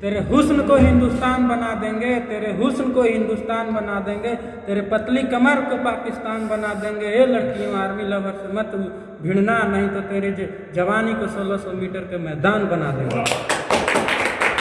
तेरे हुस्न को हिंदुस्तान बना देंगे, तेरे हुस्न को हिंदुस्तान बना देंगे, तेरे पतली कमर को पाकिस्तान बना देंगे। ये लड़कियों आर्मी लवर से मत भिड़ना नहीं तो तेरे जवानी को 1600 मीटर के मैदान बना देंगे।